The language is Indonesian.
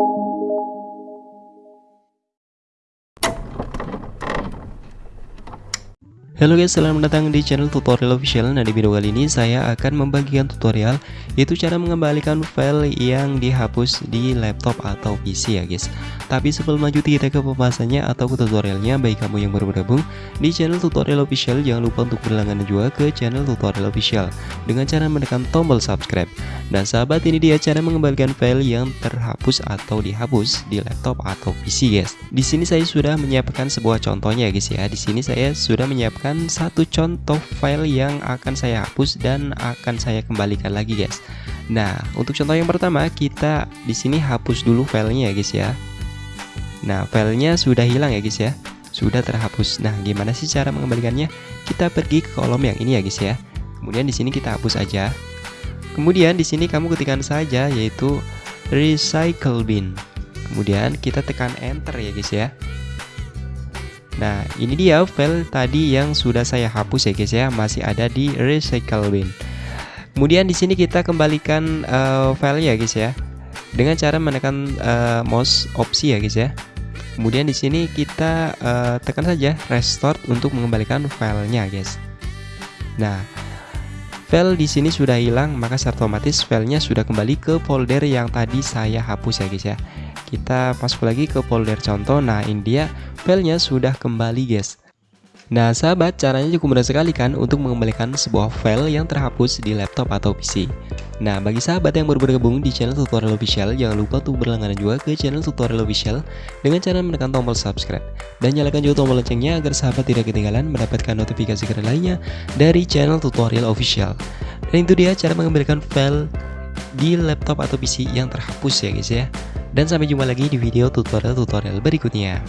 you. Halo guys, selamat datang di channel tutorial official. Nah di video kali ini saya akan membagikan tutorial Yaitu cara mengembalikan file yang dihapus di laptop atau PC ya guys. Tapi sebelum lanjut kita ke pembahasannya atau ke tutorialnya. Bagi kamu yang baru bergabung di channel tutorial official Jangan lupa untuk berlangganan juga ke channel tutorial official Dengan cara menekan tombol subscribe. Nah sahabat ini dia cara mengembalikan file yang terhapus atau dihapus di laptop atau PC guys. Di sini saya sudah menyiapkan sebuah contohnya guys ya. Di sini saya sudah menyiapkan satu contoh file yang akan saya hapus dan akan saya kembalikan lagi guys. Nah untuk contoh yang pertama kita di sini hapus dulu filenya ya guys ya. Nah filenya sudah hilang ya guys ya. Sudah terhapus. Nah gimana sih cara mengembalikannya? Kita pergi ke kolom yang ini ya guys ya. Kemudian di sini kita hapus aja. Kemudian di sini kamu ketikkan saja yaitu recycle bin. Kemudian kita tekan enter ya guys ya Nah, ini dia file tadi yang sudah saya hapus ya guys ya, masih ada di recycle bin. Kemudian di sini kita kembalikan uh, file ya guys ya. Dengan cara menekan uh, mouse opsi ya guys ya. Kemudian di sini kita uh, tekan saja restore untuk mengembalikan filenya guys. Nah, file di sini sudah hilang, maka secara otomatis filenya sudah kembali ke folder yang tadi saya hapus ya guys ya. Kita masuk lagi ke folder contoh. Nah ini dia filenya sudah kembali guys Nah sahabat caranya cukup mudah sekali kan untuk mengembalikan sebuah file yang terhapus di laptop atau PC Nah bagi sahabat yang baru bergabung di channel tutorial official jangan lupa untuk berlangganan juga ke channel tutorial official dengan cara menekan tombol subscribe. Dan nyalakan juga tombol loncengnya agar sahabat tidak ketinggalan mendapatkan notifikasi keren lainnya dari channel tutorial official. Dan itu dia cara mengembalikan file di laptop atau PC yang terhapus ya guys ya. Dan sampai jumpa lagi di video tutorial-tutorial berikutnya.